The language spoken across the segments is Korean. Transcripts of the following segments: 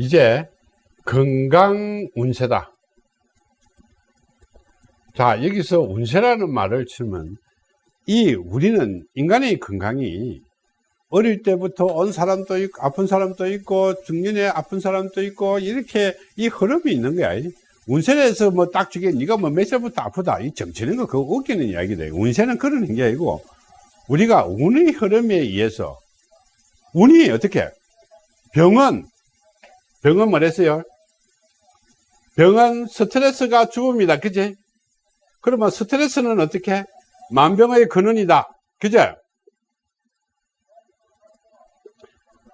이제 건강 운세다. 자, 여기서 운세라는 말을 치면 이 우리는 인간의 건강이 어릴 때부터 온 사람도 있고 아픈 사람도 있고 중년에 아픈 사람도 있고 이렇게 이 흐름이 있는 거야. 운세에서 뭐 딱 주게 네가 뭐 몇 살부터 아프다 이 정치는 거 그거 웃기는 이야기다. 운세는 그런 게 아니고 우리가 운의 흐름에 의해서 운이 어떻게 병은 병은 뭐랬어요? 병은 스트레스가 죽음이다. 그지? 그러면 스트레스는 어떻게? 만병의 근원이다. 그죠?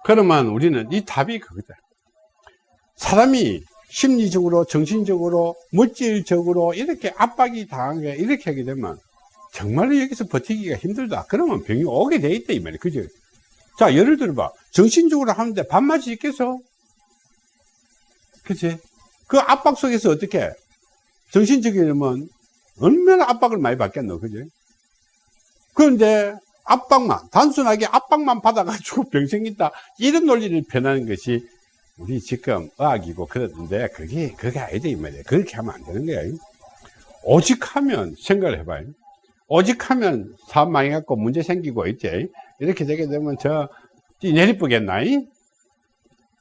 그러면 우리는 이 답이 그거다. 사람이 심리적으로, 정신적으로, 물질적으로 이렇게 압박이 당한 게 이렇게 하게 되면 정말로 여기서 버티기가 힘들다. 그러면 병이 오게 돼 있다. 이 말이야. 그죠? 자, 예를 들어 봐. 정신적으로 하는데 밥맛이 있겠어? 그치? 그 압박 속에서 어떻게? 정신적이면 얼마나 압박을 많이 받겠노, 그지? 그런데 압박만, 단순하게 압박만 받아가지고 병 생긴다. 이런 논리를 변하는 것이 우리 지금 의학이고 그러는데 그게, 그게 아니다, 이 말이야. 그렇게 하면 안 되는 거야. 오직 하면 생각을 해봐요. 오직 하면 사업 망해갖고 문제 생기고 있지. 이렇게 되게 되면 저, 내리쁘겠나?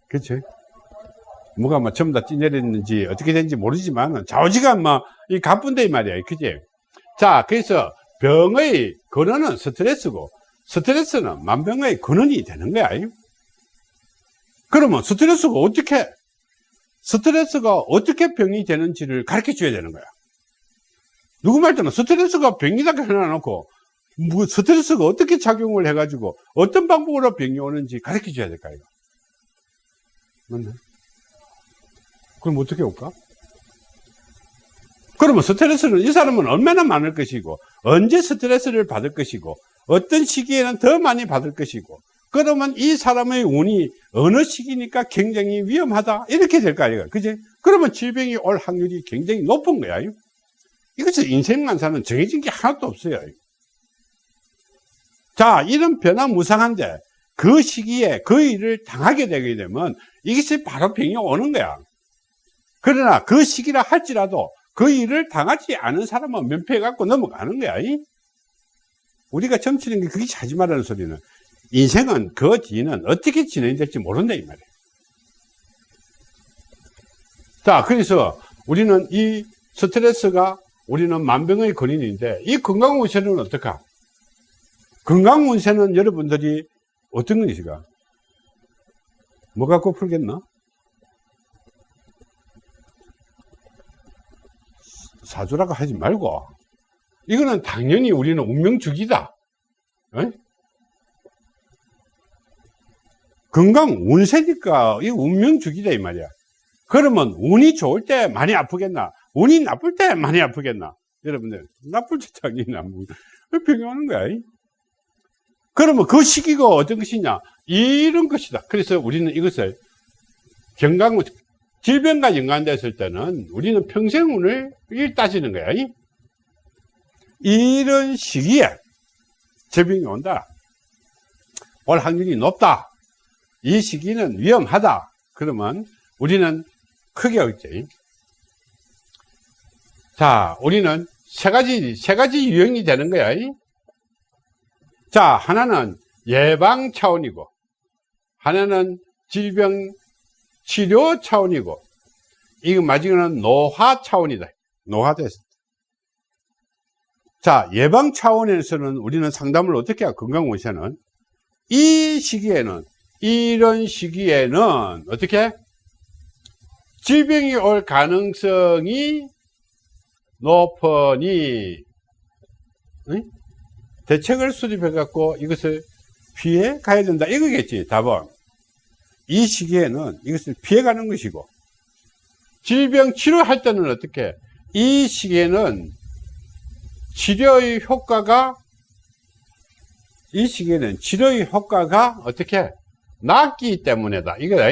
그치? 뭐가 뭐 전부 다 찌내렸는지 어떻게 된지 모르지만 좌우지간 뭐이 가뿐데 이 말이야. 그지? 자 그래서 병의 근원은 스트레스고 스트레스는 만병의 근원이 되는 거야. 그러면 스트레스가 어떻게 스트레스가 어떻게 병이 되는지를 가르쳐 줘야 되는 거야. 누구 말때는 스트레스가 병이다 해놔놓고 뭐 스트레스가 어떻게 작용을 해가지고 어떤 방법으로 병이 오는지 가르쳐 줘야 될까 이거 맞나? 그럼 어떻게 올까? 그러면 스트레스는 이 사람은 얼마나 많을 것이고 언제 스트레스를 받을 것이고 어떤 시기에는 더 많이 받을 것이고 그러면 이 사람의 운이 어느 시기니까 굉장히 위험하다. 이렇게 될 거 아니에요. 그지? 그러면 질병이 올 확률이 굉장히 높은 거야. 이것은 인생만 사는 정해진 게 하나도 없어요. 자 이런 변화무상한데 그 시기에 그 일을 당하게 되게 되면 이것이 바로 병이 오는 거야 그러나 그 시기라 할지라도 그 일을 당하지 않은 사람은 면피해 갖고 넘어가는 거야. 우리가 점치는 게 그게 하지 말라는 소리는 인생은 그 뒤는 어떻게 진행될지 모른다 이 말이에요. 자, 그래서 우리는 이 스트레스가 우리는 만병의 근인인데 이 건강운세는 어떨까? 건강운세는 여러분들이 어떤 것이가? 뭐 갖고 풀겠나? 사주라고 하지 말고 이거는 당연히 우리는 운명주기다. 에? 건강 운세니까 이 운명주기다 이 말이야. 그러면 운이 좋을 때 많이 아프겠나? 운이 나쁠 때 많이 아프겠나? 여러분들 나쁠 때 당연히 안 병이 오는 거야 그러면 그 시기가 어떤 것이냐? 이런 것이다. 그래서 우리는 이것을 경강 질병과 연관됐을 때는 우리는 평생운을 따지는 거야. 이런 시기에 질병이 온다. 올 확률이 높다. 이 시기는 위험하다. 그러면 우리는 크게 얻지. 자, 우리는 세 가지, 세 가지 유형이 되는 거야. 자, 하나는 예방 차원이고, 하나는 질병 치료 차원이고 이거 마지막은 노화 차원이다. 노화됐어. 자, 예방 차원에서는 우리는 상담을 어떻게 해야 건강원세는 이 시기에는 이런 시기에는 어떻게 질병이 올 가능성이 높으니 응? 대책을 수립해 갖고 이것을 피해 가야 된다 이거겠지 답은 이 시기에는 이것을 피해가는 것이고 질병 치료할 때는 어떻게? 이 시기에는 치료의 효과가 이 시기에는 치료의 효과가 어떻게? 낮기 때문에다. 이거다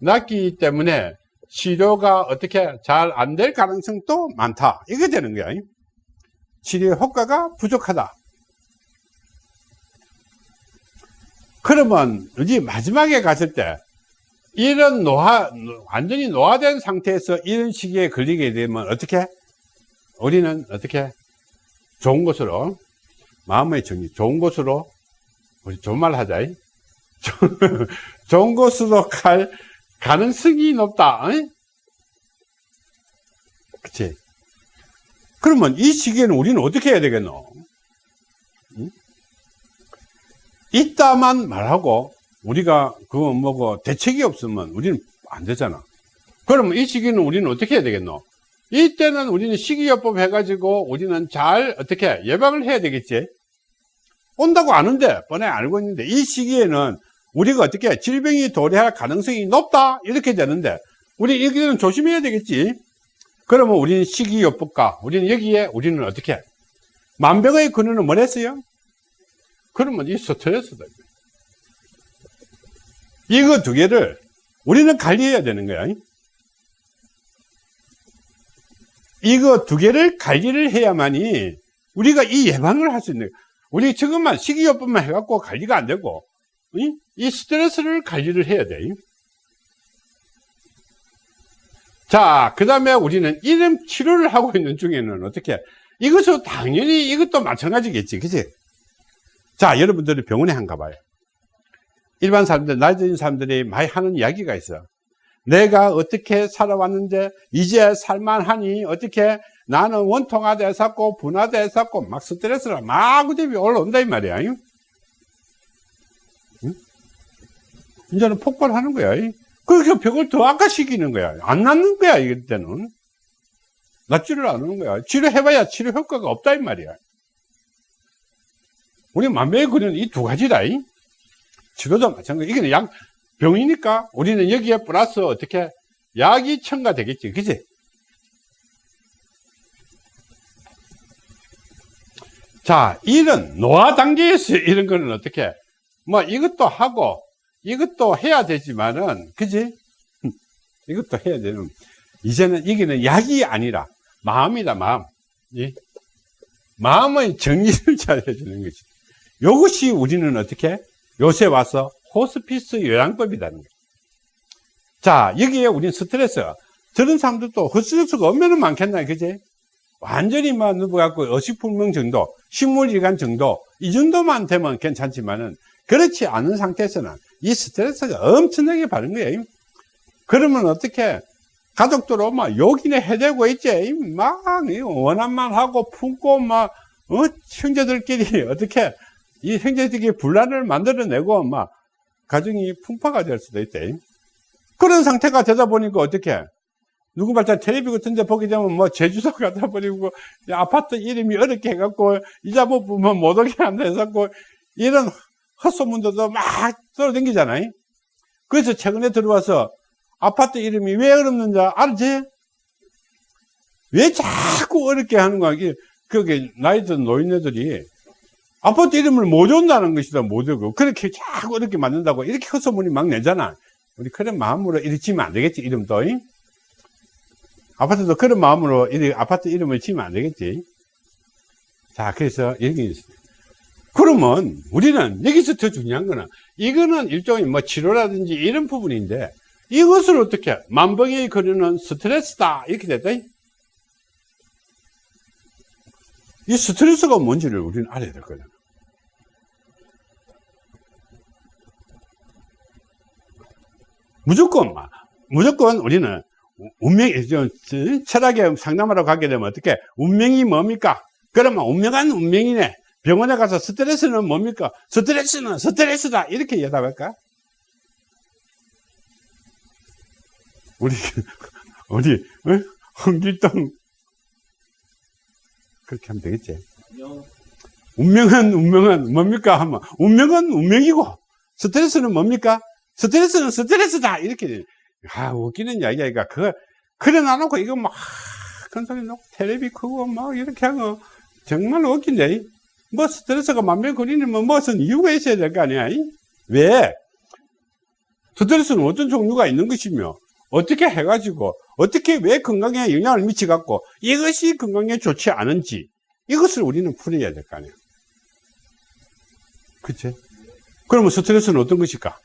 낮기 때문에 치료가 어떻게 잘 안 될 가능성도 많다. 이게 되는 거야 치료 효과가 부족하다 그러면 이제 마지막에 갔을 때 이런 노화, 완전히 노화된 상태에서 이런 시기에 걸리게 되면 어떻게? 우리는 어떻게? 좋은 곳으로, 마음의 정리, 좋은 곳으로, 우리 좋은 말 하자. 이. 좋은 곳으로 갈 가능성이 높다. 어? 그치? 그러면 이 시기에는 우리는 어떻게 해야 되겠노? 있다만 말하고 우리가 그거 뭐고 대책이 없으면 우리는 안 되잖아. 그러면 이 시기는 우리는 어떻게 해야 되겠노? 이때는 우리는 식이요법 해가지고 우리는 잘 어떻게 예방을 해야 되겠지? 온다고 아는데 뻔히 알고 있는데 이 시기에는 우리가 어떻게 질병이 도래할 가능성이 높다 이렇게 되는데 우리 이거는 조심해야 되겠지 그러면 우리는 식이요법과 우리는 여기에 우리는 어떻게 만병의 근원은 뭐랬어요? 그러면 이 스트레스다 이거 두 개를 우리는 관리해야 되는 거야 이거 두 개를 관리를 해야만이 우리가 이 예방을 할 수 있는 거야 우리 지금만 식이요법만 해갖고 관리가 안 되고 이 스트레스를 관리를 해야 돼. 자, 그 다음에 우리는 이름 치료를 하고 있는 중에는 어떻게, 이것도 당연히 이것도 마찬가지겠지. 그치? 자, 여러분들이 병원에 한 가 봐요. 일반 사람들, 나이 든 사람들이 많이 하는 이야기가 있어. 내가 어떻게 살아왔는데, 이제 살만하니, 어떻게, 나는 원통화돼서고, 분화돼서고, 막 스트레스가 마구대비 올라온다, 이 말이야. 이제는 폭발하는 거야. 그래서 벽을 더 악화시키는 거야. 안 낫는 거야, 이럴 때는. 낫지를 않는 거야. 치료해봐야 치료 효과가 없다, 이 말이야. 우리 만병의 근은 이두 가지다. 이. 치료도 마찬가지. 이게 약, 병이니까 우리는 여기에 플러스 어떻게 약이 첨가되겠지. 그지? 자, 이런 노화 단계에서 이런 거는 어떻게, 뭐 이것도 하고, 이것도 해야 되지만은, 그지? 이것도 해야 되는. 이제는 이게는 약이 아니라 마음이다, 마음. 예? 마음의 정리를 잘 해주는 거지. 이것이 우리는 어떻게? 요새 와서 호스피스 요양법이라는 거예요. 자, 여기에 우리는 스트레스. 저런 사람들도 스트레스가 얼마나 많겠나, 그지? 완전히 막 누워갖고 어식불명 정도, 식물질환 정도, 이 정도만 되면 괜찮지만은, 그렇지 않은 상태에서는 이 스트레스가 엄청나게 받은 거예요. 그러면 어떻게 가족들 오면 욕이나 해대고 있지. 막 원한만 하고 품고 막 어? 형제들끼리 어떻게 이 형제들끼리 분란을 만들어내고 막 가정이 풍파가 될 수도 있대. 그런 상태가 되다 보니까 어떻게 누구 말자 텔레비 같은 데 보게 되면 뭐 제주도 가다 버리고 아파트 이름이 어렵게 해갖고 이자 못 보면 못 오게 한다 해갖고 이런 헛소문도 막 돌아다니잖아요. 그래서 최근에 들어와서 아파트 이름이 왜 어렵는지 알지? 왜 자꾸 어렵게 하는 거야? 그게 나이 든 노인네들이 아파트 이름을 못 온다는 것이다, 못 오고. 그렇게 자꾸 어렵게 만든다고 이렇게 헛소문이 막 내잖아. 우리 그런 마음으로 이렇게 지면 안 되겠지, 이름도. 아파트도 그런 마음으로 아파트 이름을 지면 안 되겠지. 자, 그래서 여기 있습니다. 그러면 우리는 여기서 더 중요한 거는 이거는 일종의 뭐 치료라든지 이런 부분인데 이것을 어떻게 만병이 거리는 스트레스다 이렇게 됐다 이 스트레스가 뭔지를 우리는 알아야 될 거잖 무조건 무조건 우리는 운명 철학에 상담하러 가게 되면 어떻게 운명이 뭡니까 그러면 운명한 운명이네 병원에 가서 스트레스는 뭡니까? 스트레스는 스트레스다. 이렇게 대답할까? 우리, 우리, 어? 홍길동. 그렇게 하면 되겠지. 운명은, 운명은 뭡니까? 하면, 운명은 운명이고, 스트레스는 뭡니까? 스트레스는 스트레스다. 이렇게. 아, 웃기는 이야기야. 그거, 그래 놔놓고, 이거 막, 큰 소리 놓고, 텔레비 크고, 막, 이렇게 하고, 정말 웃긴데. 뭐 스트레스가 만병거리는 뭐 무슨 이유가 있어야 될 거 아니야? 왜? 스트레스는 어떤 종류가 있는 것이며 어떻게 해가지고 어떻게 왜 건강에 영향을 미치갖고 이것이 건강에 좋지 않은지 이것을 우리는 풀어야 될 거 아니야. 그치? 그러면 스트레스는 어떤 것일까?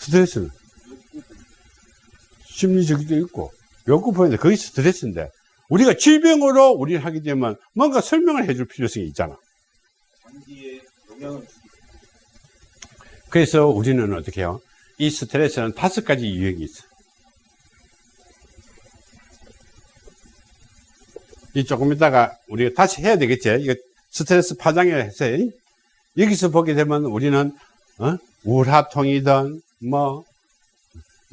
스트레스는. 심리적이도 있고, 욕구 포인트, 그게 스트레스인데, 우리가 질병으로 우리를 하게 되면 뭔가 설명을 해줄 필요성이 있잖아. 그래서 우리는 어떻게 해요? 이 스트레스는 다섯 가지 유형이 있어. 이 조금 이따가 우리가 다시 해야 되겠지? 이거 스트레스 파장을 해서, 여기서 보게 되면 우리는, 어? 우울하통이든, 뭐,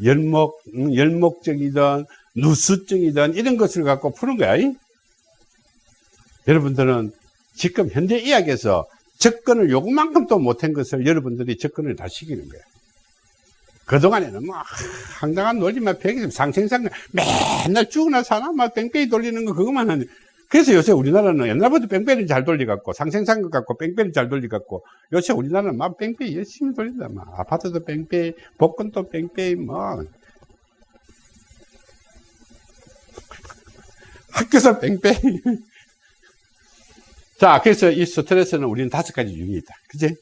열목, 음, 열목적이든, 누수증이든, 이런 것을 갖고 푸는 거야. 이? 여러분들은 지금 현대 의학에서 접근을 요만큼도 못한 것을 여러분들이 접근을 다 시키는 거예요. 그동안에는 뭐, 황당한 논리만 배기 상생상 맨날 죽으나 사나 막 뺑뺑이 돌리는 거 그것만 하는. 그래서 요새 우리나라는 옛날부터 뺑뺑이를 잘 돌리갖고 상생상것 같고 뺑뺑이 잘 돌리갖고 요새 우리나라는 막 뺑뺑이 열심히 돌린다. 막 아파트도 뺑뺑이, 복권도 뺑뺑이, 뭐. 학교에서 뺑뺑이. 자, 그래서 이 스트레스는 우리는 다섯 가지 유형이 있다. 그지?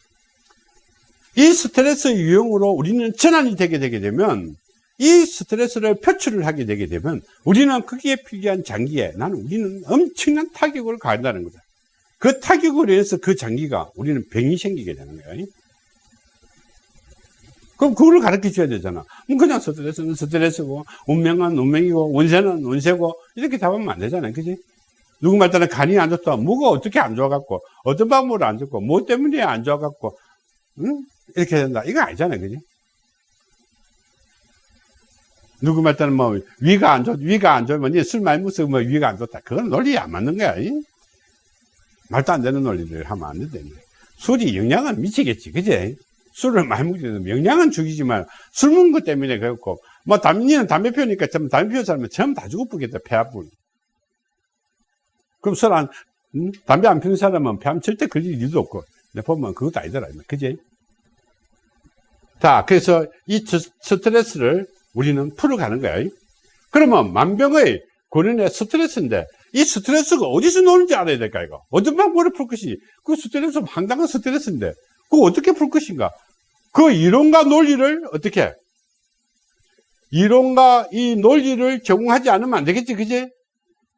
이 스트레스 유형으로 우리는 전환이 되게 되게 되면 이 스트레스를 표출을 하게 되게 되면 우리는 거기에 필요한 장기에 나는 우리는 엄청난 타격을 가한다는 거다. 그 타격으로 인해서 그 장기가 우리는 병이 생기게 되는 거야. 그럼 그거를 가르쳐 줘야 되잖아. 뭐 그냥 스트레스는 스트레스고, 운명은 운명이고, 운세는 운세고, 이렇게 답하면 안 되잖아. 그지? 누구 말 따라 간이 안 좋다. 뭐가 어떻게 안 좋아갖고, 어떤 방법으로 안 좋고, 뭐 때문에 안 좋아갖고, 응? 이렇게 된다. 이거 아니잖아요. 그지? 누구 말 따라 뭐, 위가 안 좋, 위가 안 좋으면, 술 많이 먹어서 뭐 위가 안 좋다. 그건 논리에 안 맞는 거야. 이? 말도 안 되는 논리를 하면 안 된다. 술이 영향은 미치겠지. 그지? 술을 많이 먹게 되면 영향은 죽이지만, 술 먹는 것 때문에 그렇고, 뭐, 담니는 담배 피우니까 좀 담배 피우 사람은 전부 다 죽어보겠다. 폐 아픈. 그럼 술 안, 음? 담배 안 피우는 사람은 폐암 절대 걸릴 일도 없고, 내 보면 그것도 아니더라. 그지? 자, 그래서 이 스트레스를 우리는 풀어가는 거야. 그러면 만병의 근원의 스트레스인데, 이 스트레스가 어디서 노는지 알아야 될까, 이거? 어떤 방법으로 풀 것이, 그 스트레스 황당한 스트레스인데, 그거 어떻게 풀 것인가? 그 이론과 논리를 어떻게? 이론과 이 논리를 제공하지 않으면 안 되겠지, 그지?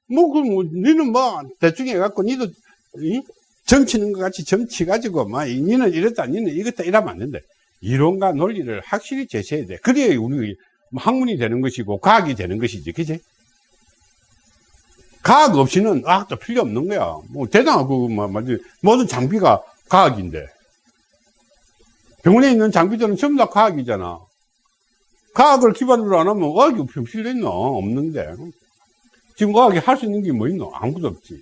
뭐, 그, 뭐, 니는 뭐, 대충 해갖고, 니도, 이? 정치는 것 같이 정치가지고, 뭐, 니는 이랬다, 니는 이랬다, 이러면 안 된다. 이론과 논리를 확실히 제시해야 돼. 그래야 우리 학문이 되는 것이고, 과학이 되는 것이지, 그지? 과학 없이는 과학도 필요 없는 거야. 뭐, 대단하고, 뭐, 모든 장비가 과학인데. 병원에 있는 장비들은 전부 다 과학이잖아. 과학을 기반으로 안 하면 과학이 필요 있나? 없는데. 지금 과학이 할 수 있는 게 뭐 있노? 아무것도 없지.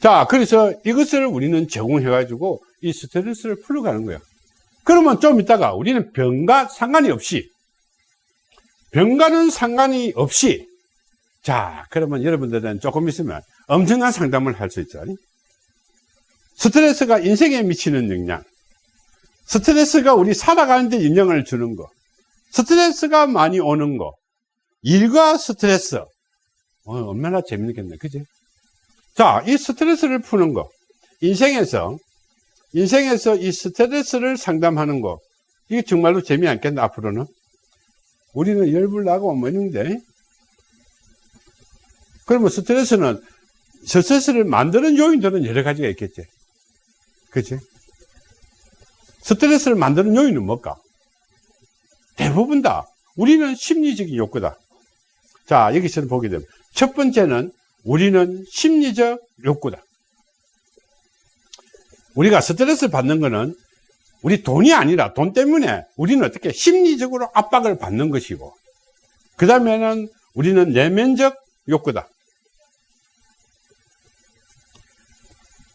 자, 그래서 이것을 우리는 제공해 가지고 이 스트레스를 풀어가는 거야. 그러면 좀 이따가 우리는 병과 상관이 없이, 병과는 상관이 없이, 자, 그러면 여러분들은 조금 있으면 엄청난 상담을 할 수 있죠. 스트레스가 인생에 미치는 영향, 스트레스가 우리 살아가는 데 영향을 주는 거, 스트레스가 많이 오는 거, 일과 스트레스, 어, 얼마나 재밌겠네. 그지? 자, 이 스트레스를 푸는 거. 인생에서, 인생에서 이 스트레스를 상담하는 거. 이게 정말로 재미없겠나, 앞으로는? 우리는 열불 나고 뭐 있는데. 그러면 스트레스는, 스트레스를 만드는 요인들은 여러 가지가 있겠지. 그치? 스트레스를 만드는 요인은 뭘까? 대부분 다 우리는 심리적인 욕구다. 자, 여기서는 보게 되면 첫 번째는 우리는 심리적 욕구다. 우리가 스트레스 받는 거는 우리 돈이 아니라 돈 때문에 우리는 어떻게 심리적으로 압박을 받는 것이고 그 다음에는 우리는 내면적 욕구다.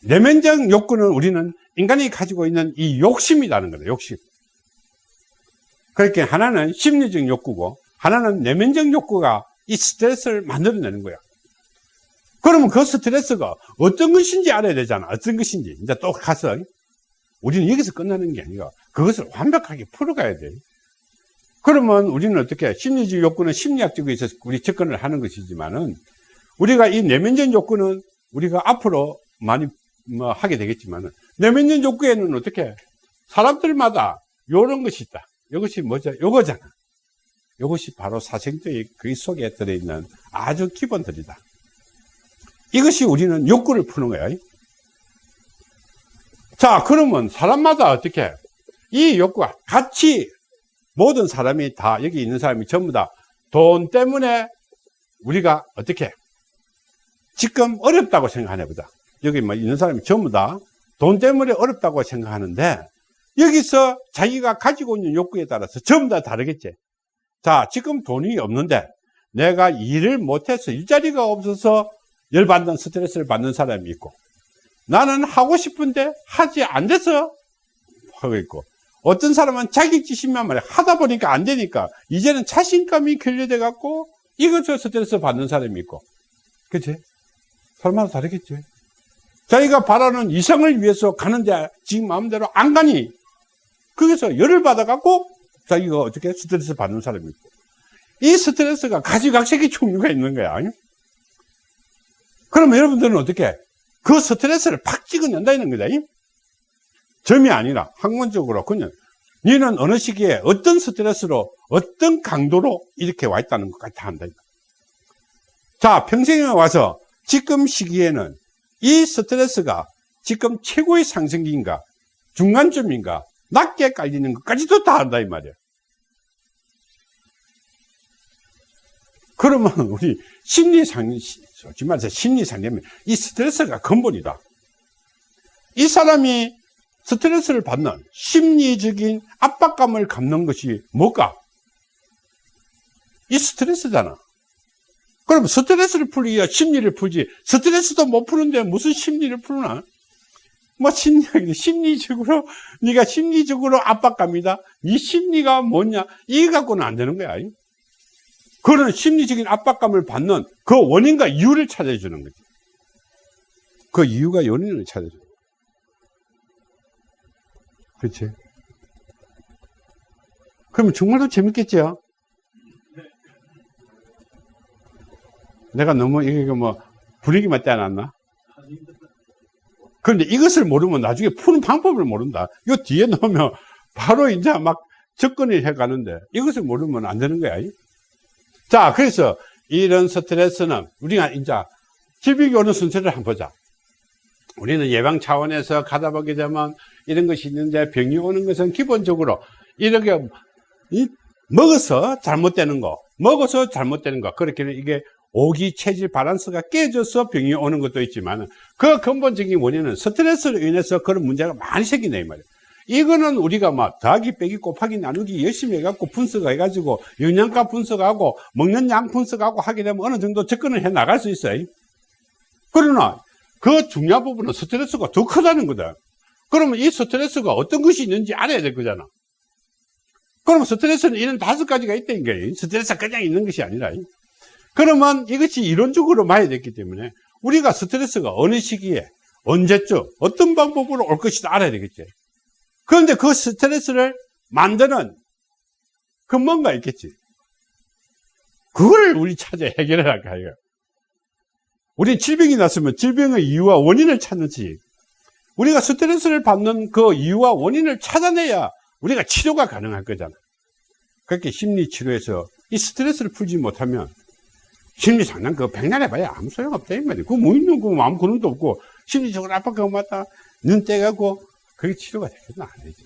내면적 욕구는 우리는 인간이 가지고 있는 이 욕심이라는 거다. 욕심. 그렇게 하나는 심리적 욕구고 하나는 내면적 욕구가 이 스트레스를 만들어내는 거야. 그러면 그 스트레스가 어떤 것인지 알아야 되잖아. 어떤 것인지. 이제 또 가서 우리는 여기서 끝나는 게 아니라 그것을 완벽하게 풀어가야 돼. 그러면 우리는 어떻게 심리적 욕구는 심리학적으로 있어서 우리 접근을 하는 것이지만은 우리가 이 내면적 욕구는 우리가 앞으로 많이 뭐 하게 되겠지만은 내면적 욕구에는 어떻게 사람들마다 이런 것이 있다. 이것이 뭐죠? 요거잖아. 이것이 바로 사생도의 그 속에 들어있는 아주 기본들이다. 이것이 우리는 욕구를 푸는 거야. 자, 그러면 사람마다 어떻게? 이 욕구가 같이 모든 사람이 다, 여기 있는 사람이 전부 다 돈 때문에 우리가 어떻게? 지금 어렵다고 생각하나 보다. 여기 뭐 있는 사람이 전부 다 돈 때문에 어렵다고 생각하는데 여기서 자기가 가지고 있는 욕구에 따라서 전부 다 다르겠지. 자, 지금 돈이 없는데 내가 일을 못해서 일자리가 없어서 열받는 스트레스를 받는 사람이 있고 나는 하고 싶은데 하지 안 돼서 하고 있고. 어떤 사람은 자격지심만 말해 하다 보니까 안 되니까. 이제는 자신감이 결여돼 갖고 이것저 스트레스 받는 사람이 있고. 그치? 사람마다 다르겠지. 자기가 바라는 이상을 위해서 가는데 지금 마음대로 안 가니. 거기서 열을 받아 갖고 자기가 어떻게 스트레스 받는 사람이 있고. 이 스트레스가 가지각색의 종류가 있는 거야 그러면 여러분들은 어떻게 그 스트레스를 팍 찍어낸다 이는 거다 점이 아니라 학문적으로 그냥 너는 어느 시기에 어떤 스트레스로 어떤 강도로 이렇게 와 있다는 것까지 다 한다 자 평생에 와서 지금 시기에는 이 스트레스가 지금 최고의 상승기인가 중간점인가 낮게 깔리는 것까지도 다 한다 이 말이야. 그러면 우리 심리상 솔직히 말해서 심리상념이 이 스트레스가 근본이다 이 사람이 스트레스를 받는 심리적인 압박감을 갖는 것이 뭘까? 이 스트레스잖아. 그럼 스트레스를 풀기야 심리를 풀지. 스트레스도 못 푸는데 무슨 심리를 푸나? 뭐 심리, 심리적으로 네가 심리적으로 압박감이다. 네 심리가 뭐냐? 이거 갖고는 안 되는 거야. 그런 심리적인 압박감을 받는 그 원인과 이유를 찾아주는 거지. 그 이유가 원인을 찾아줘. 그렇지? 그러면 정말로 재밌겠죠? 내가 너무 이게 뭐 분위기 맞지 않았나? 그런데 이것을 모르면 나중에 푸는 방법을 모른다. 이 뒤에 넣으면 바로 이제 막 접근을 해 가는데 이것을 모르면 안 되는 거야. 자, 그래서 이런 스트레스는 우리가 이제 질병이 오는 순서를 한번 보자. 우리는 예방 차원에서 가다 보게 되면 이런 것이 있는데 병이 오는 것은 기본적으로 이렇게 이, 먹어서 잘못되는 거, 먹어서 잘못되는 거, 그렇게 이게 오기 체질 바란스가 깨져서 병이 오는 것도 있지만 그 근본적인 원인은 스트레스로 인해서 그런 문제가 많이 생긴다 이 말이에요. 이거는 우리가 막 더하기 빼기 곱하기 나누기 열심히 해갖고 분석해가지고 영양가 분석하고 먹는 양 분석하고 하게 되면 어느 정도 접근을 해 나갈 수 있어요. 그러나 그 중요한 부분은 스트레스가 더 크다는 거다. 그러면 이 스트레스가 어떤 것이 있는지 알아야 될 거잖아. 그러면 스트레스는 이런 다섯 가지가 있다는 거예요. 스트레스가 그냥 있는 것이 아니라. 그러면 이것이 이론적으로 봐야 됐기 때문에 우리가 스트레스가 어느 시기에 언제쯤 어떤 방법으로 올 것이다 알아야 되겠지. 그런데 그 스트레스를 만드는 근본가 있겠지. 그걸 우리 찾아 해결해야 할까요? 우리 질병이 났으면 질병의 이유와 원인을 찾는지 우리가 스트레스를 받는 그 이유와 원인을 찾아내야 우리가 치료가 가능할 거잖아. 그렇게 심리치료에서 이 스트레스를 풀지 못하면 심리 상담 그거 백날 해봐야 아무 소용 없다 이 말이야. 그거 뭐 있는 거 아무 그런도 없고 심리적으로 압박하고 맞다 눈 떼가고 그게 치료가 되겠나 안 되지.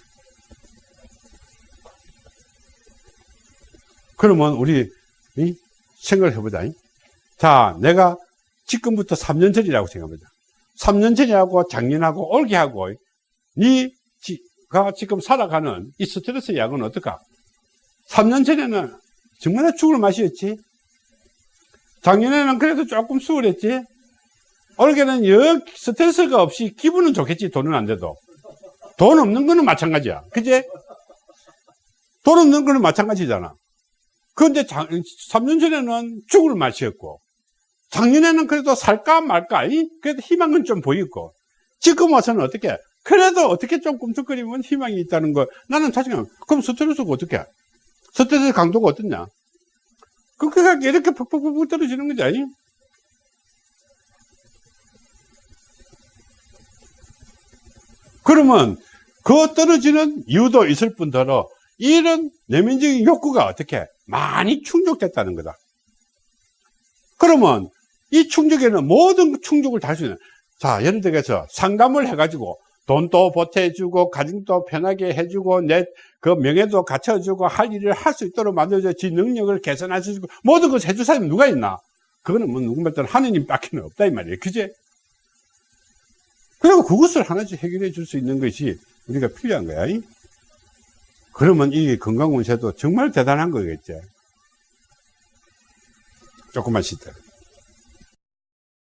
그러면 우리 생각을 해보자. 자, 내가 지금부터 3년 전이라고 생각합니다. 3년 전이하고 작년하고 올게하고 니가 지금 살아가는 이 스트레스 약은 어떨까? 3년 전에는 정말 죽을 맛이었지. 작년에는 그래도 조금 수월했지. 올게는 여 스트레스가 없이 기분은 좋겠지. 돈은 안 돼도. 돈 없는 거는 마찬가지야. 그지? 돈 없는 거는 마찬가지잖아. 그런데 3년 전에는 죽을 맛이었고, 작년에는 그래도 살까 말까, 그래도 희망은 좀 보이고, 지금 와서는 어떻게, 그래도 어떻게 좀 꿈틀거리면 희망이 있다는 거, 나는 자신감, 그럼 스트레스가 어떻게? 스트레스 강도가 어떻냐? 그렇게 이렇게 퍽퍽퍽 떨어지는 거지, 아니? 그러면 그 떨어지는 이유도 있을 뿐더러 이런 내면적인 욕구가 어떻게 많이 충족됐다는 거다. 그러면 이 충족에는 모든 충족을 다 할 수 있는 자 예를 들어서 상담을 해가지고 돈도 보태주고 가정도 편하게 해주고 내 그 명예도 갖춰주고 할 일을 할 수 있도록 만들어줘 지 능력을 개선할 수 있고 모든 것을 해줄 사람이 누가 있나? 그거는 뭐 누구말든 하느님 밖에 없다 이 말이에요. 그제 그리고 그것을 하나씩 해결해 줄 수 있는 것이 우리가 필요한 거야 이? 그러면 이 건강운세도 정말 대단한 거겠지 조금만 쉬다